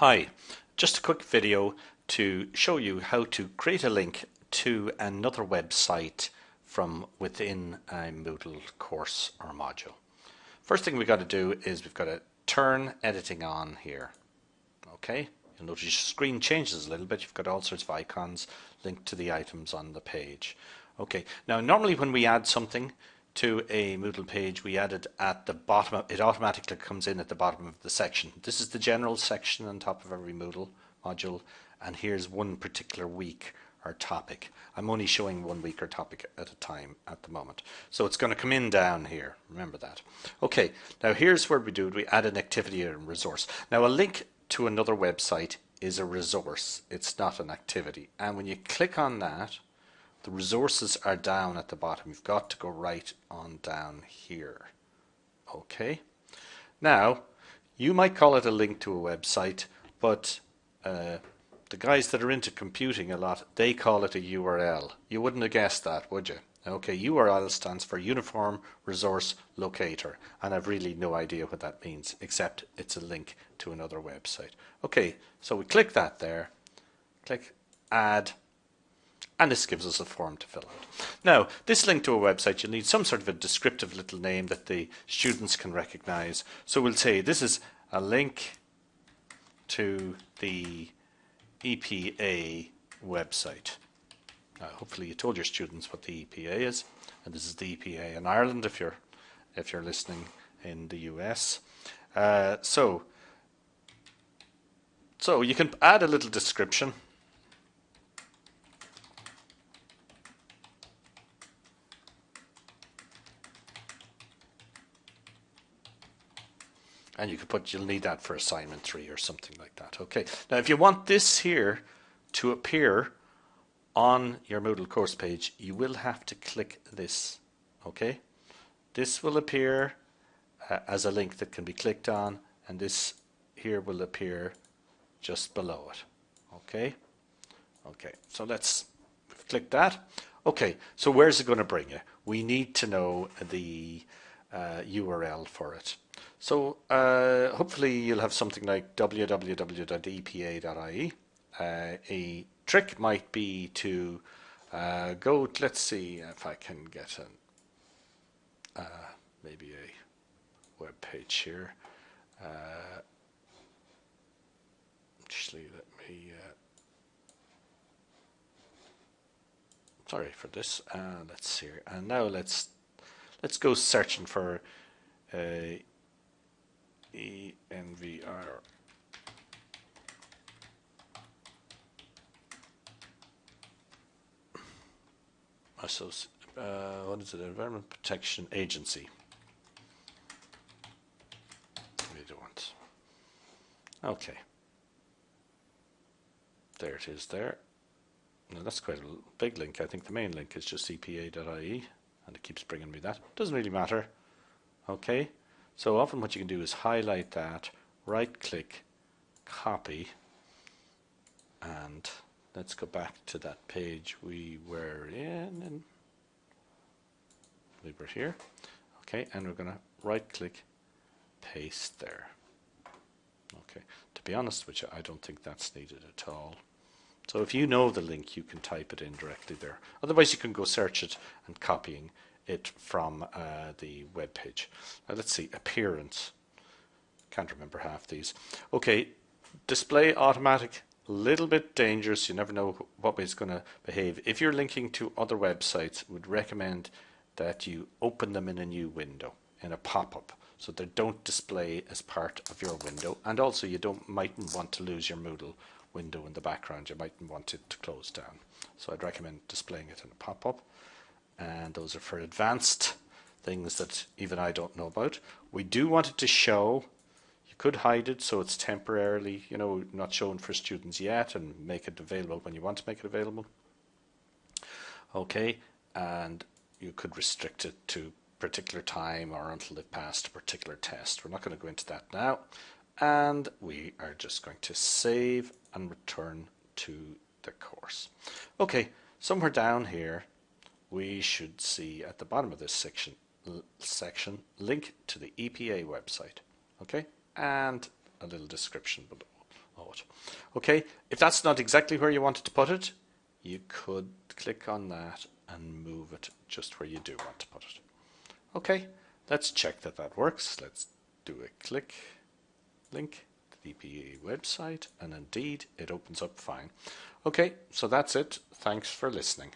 Hi, just a quick video to show you how to create a link to another website from within a Moodle course or module. First thing we've got to do is we've got to turn editing on here. Okay, you'll notice your screen changes a little bit. You've got all sorts of icons linked to the items on the page. Okay, now normally when we add something to a Moodle page, we added at the bottom. Of, it automatically comes in at the bottom of the section. This is the general section on top of every Moodle module, and here's one particular week or topic. I'm only showing one week or topic at a time at the moment. So it's going to come in down here. Remember that. Okay, now here's where we do it. We add an activity and resource. Now a link to another website is a resource. It's not an activity. And when you click on that, the resources are down at the bottom. You've got to go right on down here. Okay. Now, you might call it a link to a website, but uh, the guys that are into computing a lot, they call it a URL. You wouldn't have guessed that, would you? Okay, URL stands for Uniform Resource Locator, and I've really no idea what that means, except it's a link to another website. Okay, so we click that there, click Add, and this gives us a form to fill out. Now, this link to a website, you'll need some sort of a descriptive little name that the students can recognize. So we'll say this is a link to the EPA website. Now, hopefully you told your students what the EPA is, and this is the EPA in Ireland if you're if you're listening in the US. Uh, so, so you can add a little description and you could put you'll need that for assignment three or something like that. Okay. Now if you want this here to appear on your Moodle course page you will have to click this. Okay? This will appear uh, as a link that can be clicked on and this here will appear just below it. Okay? Okay. So let's click that. Okay. So where's it going to bring you? We need to know the uh, URL for it so uh, hopefully you'll have something like www.epa.ie. Uh, a trick might be to uh, go, let's see if I can get an, uh, maybe a web page here. Uh, actually, let me, sorry for this, let's see here. And now let's, let's go searching for uh, ENVR. Uh, what is it? Environment Protection Agency. We don't. Okay. There it is there. Now that's quite a big link. I think the main link is just epa.ie and it keeps bringing me that. Doesn't really matter. Okay. So often what you can do is highlight that, right click, copy, and let's go back to that page we were in. And we were here. Okay, and we're going to right click, paste there. Okay, to be honest you, I don't think that's needed at all. So if you know the link, you can type it in directly there. Otherwise, you can go search it and copying it from uh, the web page. Now let's see, appearance. Can't remember half these. Okay, display automatic, little bit dangerous. You never know what way it's going to behave. If you're linking to other websites, would recommend that you open them in a new window, in a pop-up, so they don't display as part of your window. And also you don't mightn't want to lose your Moodle window in the background. You mightn't want it to close down. So I'd recommend displaying it in a pop-up and those are for advanced things that even I don't know about. We do want it to show. You could hide it so it's temporarily, you know, not shown for students yet and make it available when you want to make it available. Okay, and you could restrict it to particular time or until they've passed a particular test. We're not going to go into that now. And we are just going to save and return to the course. Okay, somewhere down here we should see at the bottom of this section section link to the EPA website okay? And a little description below okay if that's not exactly where you wanted to put it you could click on that and move it just where you do want to put it. Okay let's check that that works. Let's do a click link EPA website and indeed it opens up fine. Okay, so that's it. Thanks for listening.